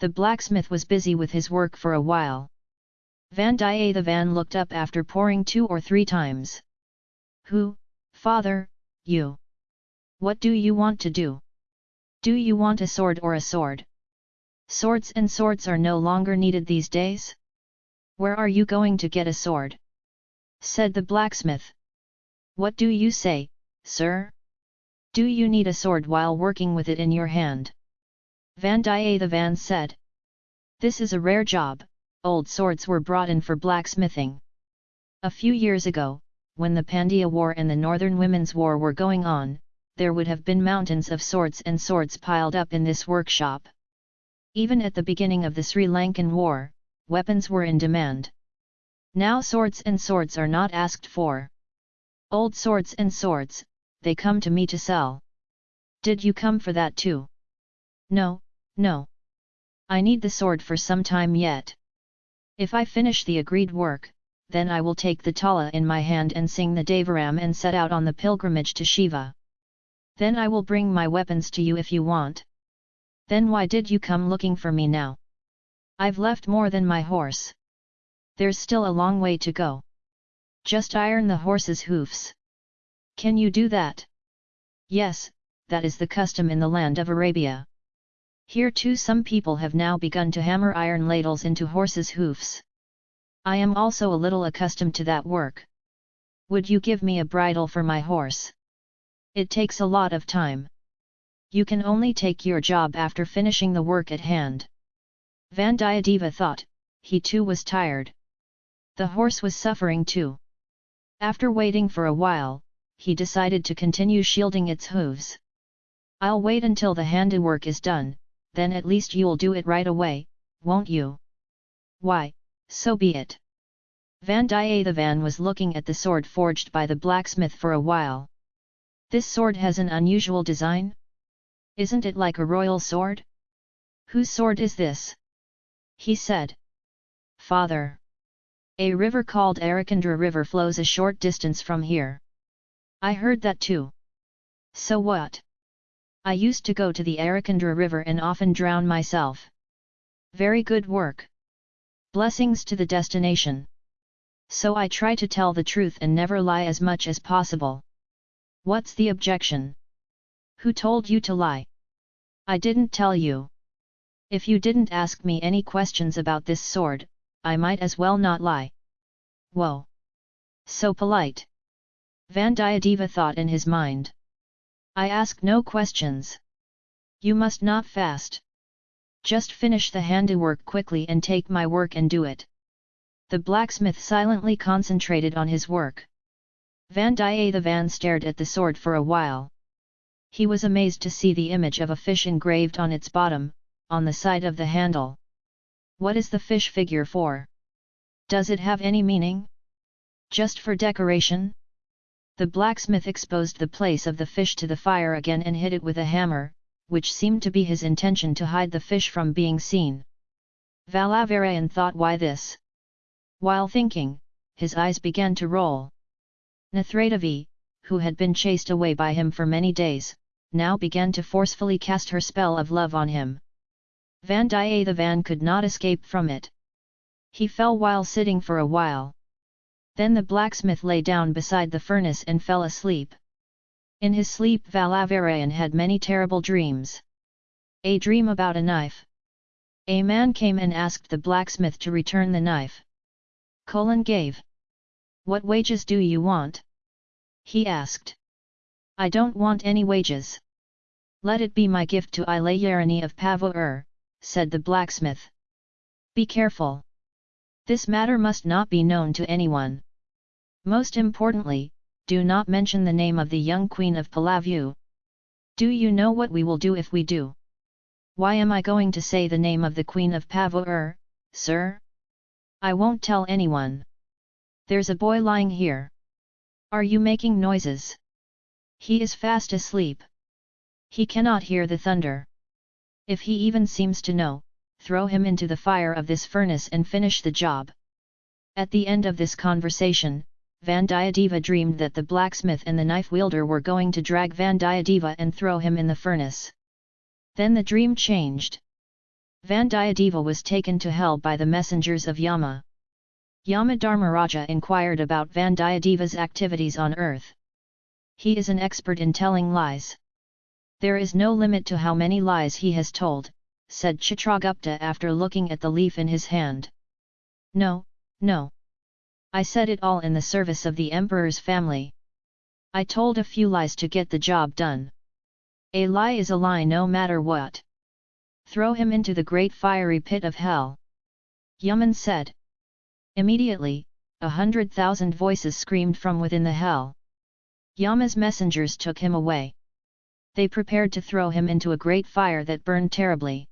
The blacksmith was busy with his work for a while. Vandiyathevan looked up after pouring two or three times. Who, father, you? What do you want to do? Do you want a sword or a sword? Swords and swords are no longer needed these days? Where are you going to get a sword? said the blacksmith. What do you say, sir? Do you need a sword while working with it in your hand? Vandiyathevan said. This is a rare job, old swords were brought in for blacksmithing. A few years ago, when the Pandya War and the Northern Women's War were going on, there would have been mountains of swords and swords piled up in this workshop. Even at the beginning of the Sri Lankan War, weapons were in demand. Now swords and swords are not asked for. Old swords and swords, they come to me to sell. Did you come for that too? No, no. I need the sword for some time yet. If I finish the agreed work, then I will take the tala in my hand and sing the Devaram and set out on the pilgrimage to Shiva. Then I will bring my weapons to you if you want. Then why did you come looking for me now? I've left more than my horse. There's still a long way to go. Just iron the horse's hoofs. Can you do that? Yes, that is the custom in the land of Arabia. Here too some people have now begun to hammer iron ladles into horses' hoofs. I am also a little accustomed to that work. Would you give me a bridle for my horse? It takes a lot of time. You can only take your job after finishing the work at hand. Vandiyadeva thought, he too was tired. The horse was suffering too. After waiting for a while, he decided to continue shielding its hooves. I'll wait until the handiwork is done, then at least you'll do it right away, won't you? Why, so be it. Vandiyathevan was looking at the sword forged by the blacksmith for a while. This sword has an unusual design? Isn't it like a royal sword? Whose sword is this? He said. Father. A river called Arakandra River flows a short distance from here. I heard that too. So what? I used to go to the Arakandra river and often drown myself. Very good work. Blessings to the destination. So I try to tell the truth and never lie as much as possible. What's the objection? Who told you to lie? I didn't tell you. If you didn't ask me any questions about this sword, I might as well not lie. Whoa! So polite! Vandiyadeva thought in his mind. I ask no questions. You must not fast. Just finish the handiwork quickly and take my work and do it. The blacksmith silently concentrated on his work. Vandiyathevan stared at the sword for a while. He was amazed to see the image of a fish engraved on its bottom, on the side of the handle. What is the fish figure for? Does it have any meaning? Just for decoration? The blacksmith exposed the place of the fish to the fire again and hit it with a hammer, which seemed to be his intention to hide the fish from being seen. Valavarayan thought why this? While thinking, his eyes began to roll. Nathradavi, who had been chased away by him for many days, now began to forcefully cast her spell of love on him. Vandiyathevan could not escape from it. He fell while sitting for a while. Then the blacksmith lay down beside the furnace and fell asleep. In his sleep Valavarayan had many terrible dreams. A dream about a knife. A man came and asked the blacksmith to return the knife. Colin gave. What wages do you want? He asked. I don't want any wages. Let it be my gift to Ilayarani of Pavur, said the blacksmith. Be careful. This matter must not be known to anyone. Most importantly, do not mention the name of the young queen of Palavu. Do you know what we will do if we do? Why am I going to say the name of the queen of Pavur, sir? I won't tell anyone. There's a boy lying here. Are you making noises? He is fast asleep. He cannot hear the thunder. If he even seems to know, throw him into the fire of this furnace and finish the job. At the end of this conversation, Vandiyadeva dreamed that the blacksmith and the knife wielder were going to drag Vandiyadeva and throw him in the furnace. Then the dream changed. Vandiyadeva was taken to hell by the messengers of Yama. Yama Dharmaraja inquired about Vandiyadeva's activities on earth. He is an expert in telling lies. There is no limit to how many lies he has told, said Chitragupta after looking at the leaf in his hand. No, no. I said it all in the service of the emperor's family. I told a few lies to get the job done. A lie is a lie no matter what. Throw him into the great fiery pit of hell. Yaman said. Immediately, a hundred thousand voices screamed from within the hell. Yama's messengers took him away. They prepared to throw him into a great fire that burned terribly.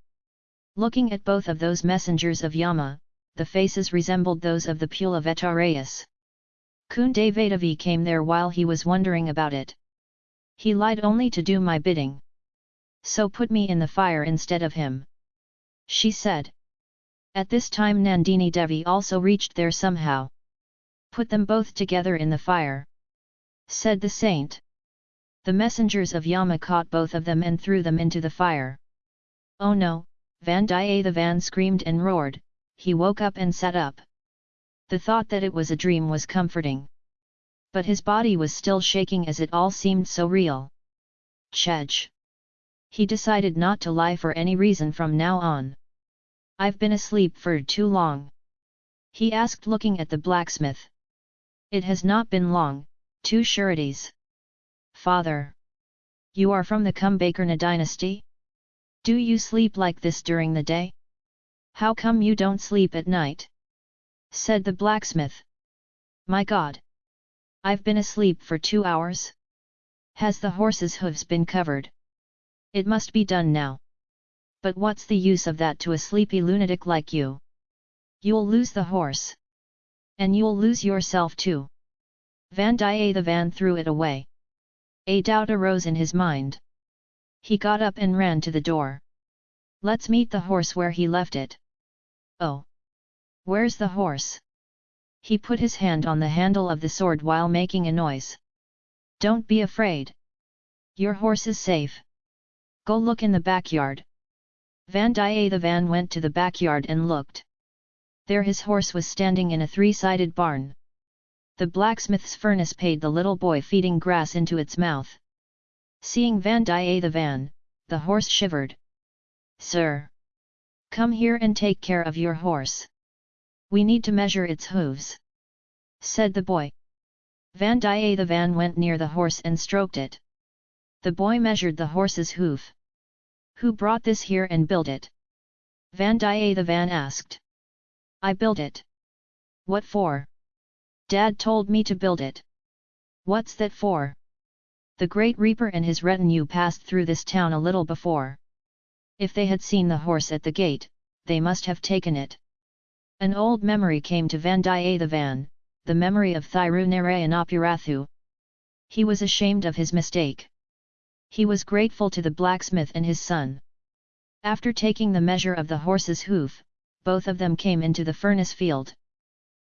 Looking at both of those messengers of Yama, the faces resembled those of the Pule of Etarayus. Kundavadavi came there while he was wondering about it. He lied only to do my bidding. So put me in the fire instead of him. She said. At this time Nandini Devi also reached there somehow. Put them both together in the fire. Said the saint. The messengers of Yama caught both of them and threw them into the fire. Oh no, Vandiyathevan screamed and roared, he woke up and sat up. The thought that it was a dream was comforting. But his body was still shaking as it all seemed so real. Chej. He decided not to lie for any reason from now on. I've been asleep for too long. He asked looking at the blacksmith. It has not been long, two sureties. Father. You are from the Kumbhakarna dynasty? Do you sleep like this during the day? How come you don't sleep at night? Said the blacksmith. My god! I've been asleep for two hours? Has the horse's hooves been covered? It must be done now. But what's the use of that to a sleepy lunatic like you? You'll lose the horse. And you'll lose yourself too. Vandiyathevan threw it away. A doubt arose in his mind. He got up and ran to the door. Let's meet the horse where he left it. Oh! Where's the horse? He put his hand on the handle of the sword while making a noise. Don't be afraid. Your horse is safe. Go look in the backyard. Vandiyathevan went to the backyard and looked. There his horse was standing in a three-sided barn. The blacksmith's furnace paid the little boy feeding grass into its mouth. Seeing Vandiyathevan, the horse shivered. Sir! Come here and take care of your horse. We need to measure its hooves. Said the boy. Vandiyathevan went near the horse and stroked it. The boy measured the horse's hoof. Who brought this here and built it? Vandiyathevan asked. I built it. What for? Dad told me to build it. What's that for? The great reaper and his retinue passed through this town a little before. If they had seen the horse at the gate, they must have taken it. An old memory came to Vandiyathevan, the van, the memory of Thirunarayanappurathu. He was ashamed of his mistake. He was grateful to the blacksmith and his son. After taking the measure of the horse's hoof, both of them came into the furnace field.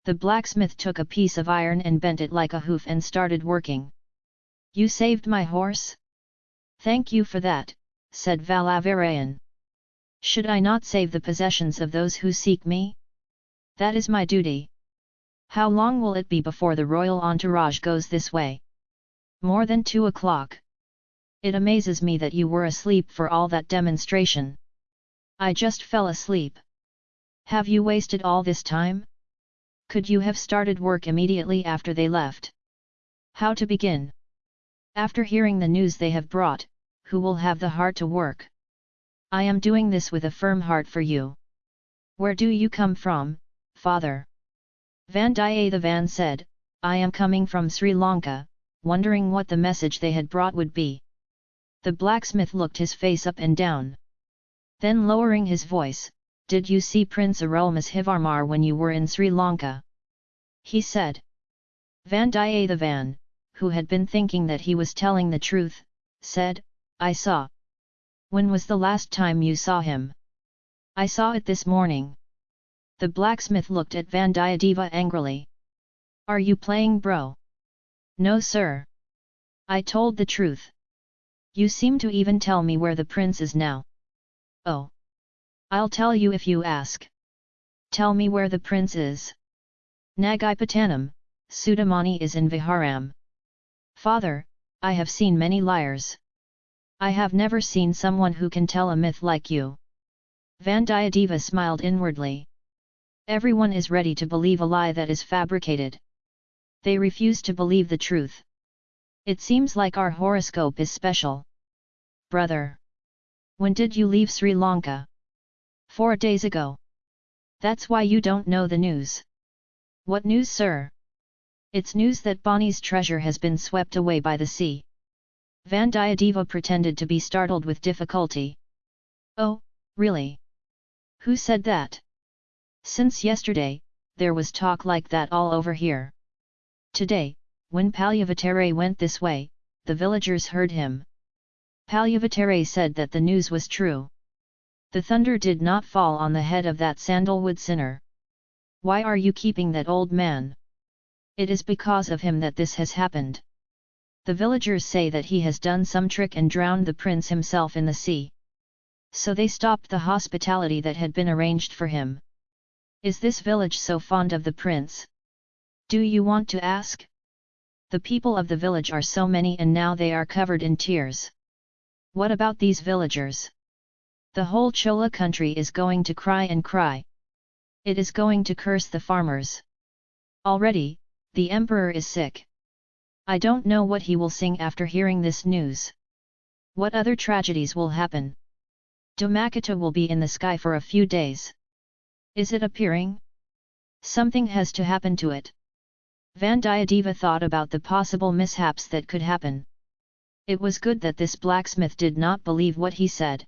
The blacksmith took a piece of iron and bent it like a hoof and started working. You saved my horse? Thank you for that, said Valavarayan. Should I not save the possessions of those who seek me? That is my duty. How long will it be before the royal entourage goes this way? More than two o'clock. It amazes me that you were asleep for all that demonstration. I just fell asleep. Have you wasted all this time? Could you have started work immediately after they left? How to begin? After hearing the news they have brought, who will have the heart to work? I am doing this with a firm heart for you. Where do you come from, father? Vandiyathevan said, I am coming from Sri Lanka, wondering what the message they had brought would be. The blacksmith looked his face up and down. Then lowering his voice, Did you see Prince Arulmozhivarmar when you were in Sri Lanka? He said. Vandiyathevan, who had been thinking that he was telling the truth, said, I saw. When was the last time you saw him? I saw it this morning. The blacksmith looked at Vandiyadeva angrily. Are you playing bro? No sir. I told the truth. You seem to even tell me where the prince is now. Oh! I'll tell you if you ask. Tell me where the prince is. Nagaipatanam, Sudamani is in Viharam. Father, I have seen many liars. I have never seen someone who can tell a myth like you. Vandiyadeva smiled inwardly. Everyone is ready to believe a lie that is fabricated. They refuse to believe the truth. It seems like our horoscope is special. Brother. When did you leave Sri Lanka? Four days ago. That's why you don't know the news. What news sir? It's news that Bonnie's treasure has been swept away by the sea. Vandiyadeva pretended to be startled with difficulty. Oh, really? Who said that? Since yesterday, there was talk like that all over here. Today, when Palyavatare went this way, the villagers heard him. Palyavatare said that the news was true. The thunder did not fall on the head of that sandalwood sinner. Why are you keeping that old man? It is because of him that this has happened. The villagers say that he has done some trick and drowned the prince himself in the sea. So they stopped the hospitality that had been arranged for him. Is this village so fond of the prince? Do you want to ask? The people of the village are so many and now they are covered in tears. What about these villagers? The whole Chola country is going to cry and cry. It is going to curse the farmers. Already, the emperor is sick. I don't know what he will sing after hearing this news. What other tragedies will happen? Dhomakata will be in the sky for a few days. Is it appearing? Something has to happen to it. Vandiyadeva thought about the possible mishaps that could happen. It was good that this blacksmith did not believe what he said.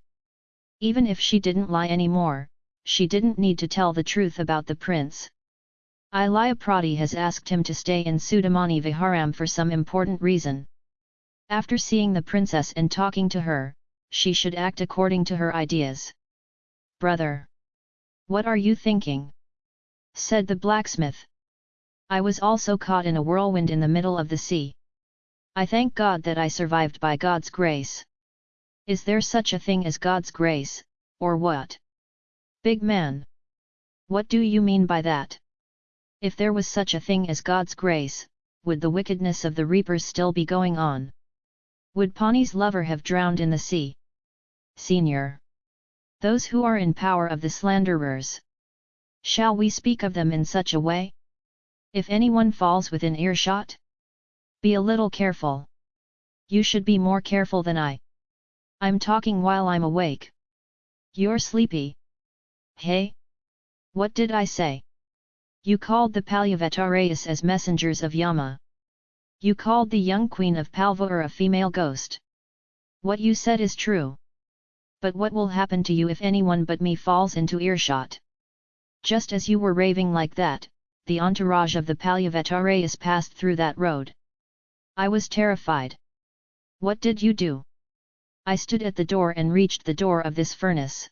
Even if she didn't lie anymore, she didn't need to tell the truth about the prince. Ilaya Prati has asked him to stay in Sudamani Viharam for some important reason. After seeing the princess and talking to her, she should act according to her ideas. Brother! What are you thinking? said the blacksmith. I was also caught in a whirlwind in the middle of the sea. I thank God that I survived by God's grace. Is there such a thing as God's grace, or what? Big man! What do you mean by that? If there was such a thing as God's grace, would the wickedness of the reapers still be going on? Would Pani's lover have drowned in the sea? Senior! those who are in power of the slanderers. Shall we speak of them in such a way? If anyone falls within earshot? Be a little careful. You should be more careful than I. I'm talking while I'm awake. You're sleepy. Hey? What did I say? You called the Palyavataras as messengers of Yama. You called the young queen of Palvur a female ghost. What you said is true but what will happen to you if anyone but me falls into earshot? Just as you were raving like that, the entourage of the Palyavatarayas passed through that road. I was terrified. What did you do? I stood at the door and reached the door of this furnace.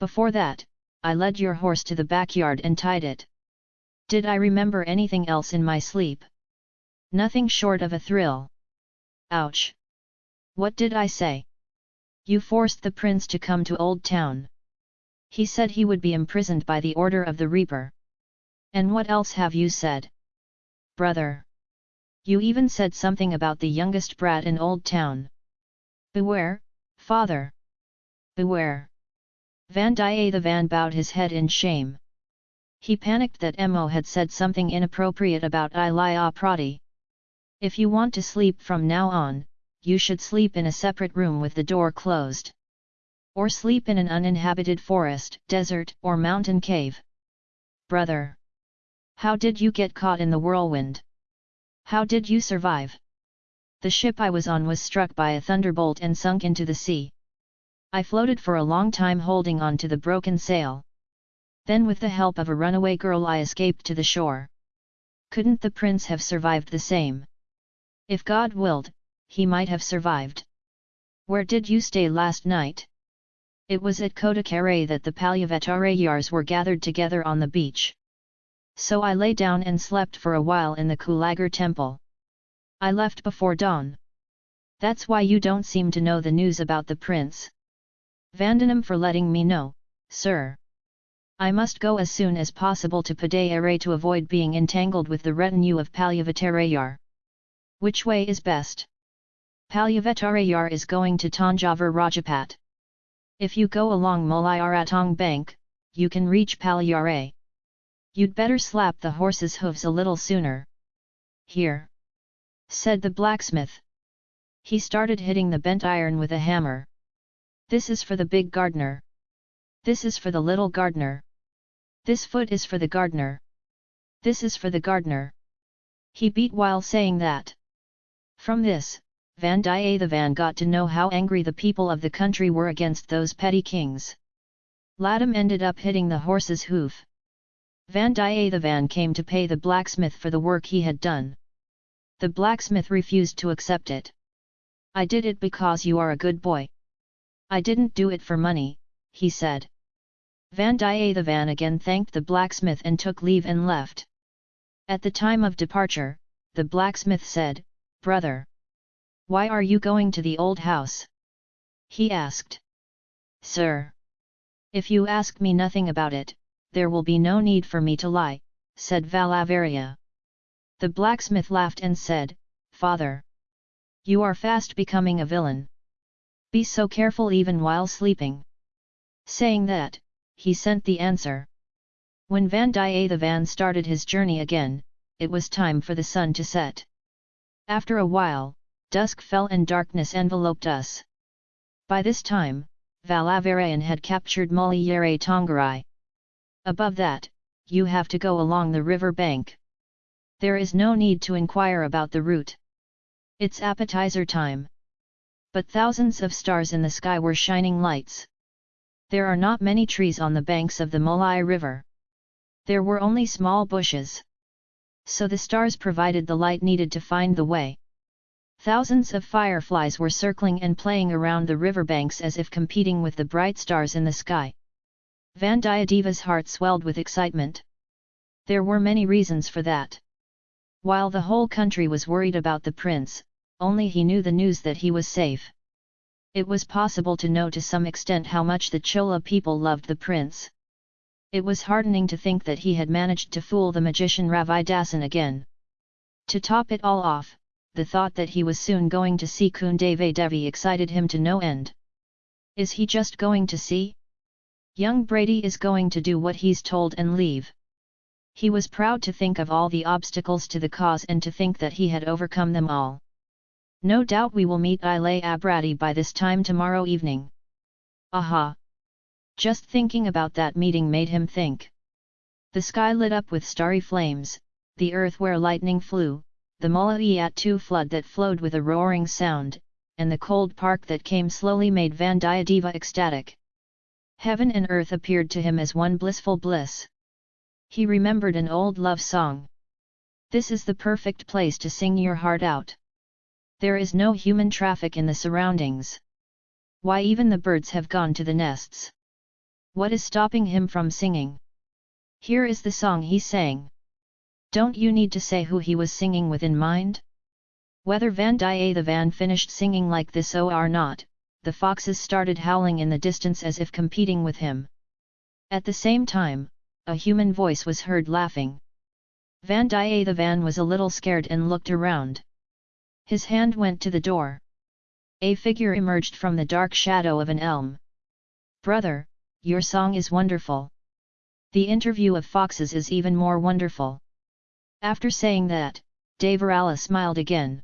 Before that, I led your horse to the backyard and tied it. Did I remember anything else in my sleep? Nothing short of a thrill. Ouch! What did I say? You forced the prince to come to Old Town. He said he would be imprisoned by the order of the Reaper. And what else have you said? Brother! You even said something about the youngest brat in Old Town. Beware, father! Beware! Vandiyathevan bowed his head in shame. He panicked that Emo had said something inappropriate about Ilaya Prati. If you want to sleep from now on, you should sleep in a separate room with the door closed. Or sleep in an uninhabited forest, desert, or mountain cave. Brother! How did you get caught in the whirlwind? How did you survive? The ship I was on was struck by a thunderbolt and sunk into the sea. I floated for a long time holding on to the broken sail. Then with the help of a runaway girl I escaped to the shore. Couldn't the prince have survived the same? If God willed, he might have survived. Where did you stay last night? It was at Kodakare that the Palyavatarayars were gathered together on the beach. So I lay down and slept for a while in the Kulagar temple. I left before dawn. That's why you don't seem to know the news about the prince. Vandanam for letting me know, Sir. I must go as soon as possible to Padayare to avoid being entangled with the retinue of Palyavattarayar. Which way is best? Palyavattarayar is going to Tanjavur Rajapat. If you go along Mulayaratong bank, you can reach Palyare. You'd better slap the horse's hooves a little sooner. Here! said the blacksmith. He started hitting the bent iron with a hammer. This is for the big gardener. This is for the little gardener. This foot is for the gardener. This is for the gardener. He beat while saying that. From this, Vandiyathevan got to know how angry the people of the country were against those petty kings. Laddam ended up hitting the horse's hoof. Vandiyathevan came to pay the blacksmith for the work he had done. The blacksmith refused to accept it. I did it because you are a good boy. I didn't do it for money, he said. Vandiyathevan again thanked the blacksmith and took leave and left. At the time of departure, the blacksmith said, Brother! Why are you going to the old house? He asked. Sir! If you ask me nothing about it, there will be no need for me to lie, said Valavarya. The blacksmith laughed and said, Father! You are fast becoming a villain. Be so careful even while sleeping. Saying that, he sent the answer. When Vandiyathevan started his journey again, it was time for the sun to set. After a while, dusk fell and darkness enveloped us. By this time, Valavarayan had captured Muliyere Tongarai. Above that, you have to go along the river bank. There is no need to inquire about the route. It's appetizer time. But thousands of stars in the sky were shining lights. There are not many trees on the banks of the Molai River. There were only small bushes. So the stars provided the light needed to find the way. Thousands of fireflies were circling and playing around the riverbanks as if competing with the bright stars in the sky. Vandiyadeva's heart swelled with excitement. There were many reasons for that. While the whole country was worried about the prince, only he knew the news that he was safe. It was possible to know to some extent how much the Chola people loved the prince. It was heartening to think that he had managed to fool the magician Ravidasan again. To top it all off, the thought that he was soon going to see Kundave Devi excited him to no end. Is he just going to see? Young Brady is going to do what he's told and leave. He was proud to think of all the obstacles to the cause and to think that he had overcome them all. No doubt we will meet Ilay Abrati by this time tomorrow evening. Aha! Just thinking about that meeting made him think. The sky lit up with starry flames, the earth where lightning flew, the Mullaiyattu flood that flowed with a roaring sound, and the cold park that came slowly made Vandiyadeva ecstatic. Heaven and earth appeared to him as one blissful bliss. He remembered an old love song. This is the perfect place to sing your heart out. There is no human traffic in the surroundings. Why even the birds have gone to the nests. What is stopping him from singing? Here is the song he sang. Don't you need to say who he was singing with in mind? Whether Vandiyathevan finished singing like this or not, the foxes started howling in the distance as if competing with him. At the same time, a human voice was heard laughing. Vandiyathevan was a little scared and looked around. His hand went to the door. A figure emerged from the dark shadow of an elm. Brother, your song is wonderful. The interview of foxes is even more wonderful. After saying that, Devarala smiled again.